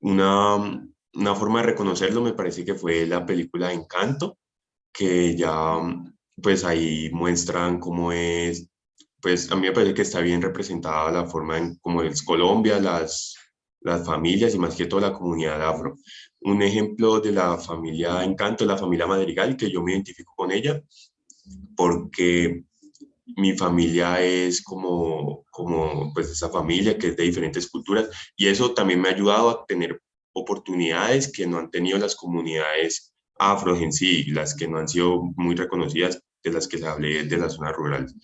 Una, una forma de reconocerlo me parece que fue la película Encanto, que ya pues ahí muestran cómo es, pues a mí me parece que está bien representada la forma en cómo es Colombia, las, las familias y más que todo la comunidad afro. Un ejemplo de la familia Encanto la familia Madrigal, que yo me identifico con ella, porque mi familia es como, como pues esa familia que es de diferentes culturas y eso también me ha ayudado a tener oportunidades que no han tenido las comunidades afro en sí, las que no han sido muy reconocidas de las que se hablé de las zonas rurales.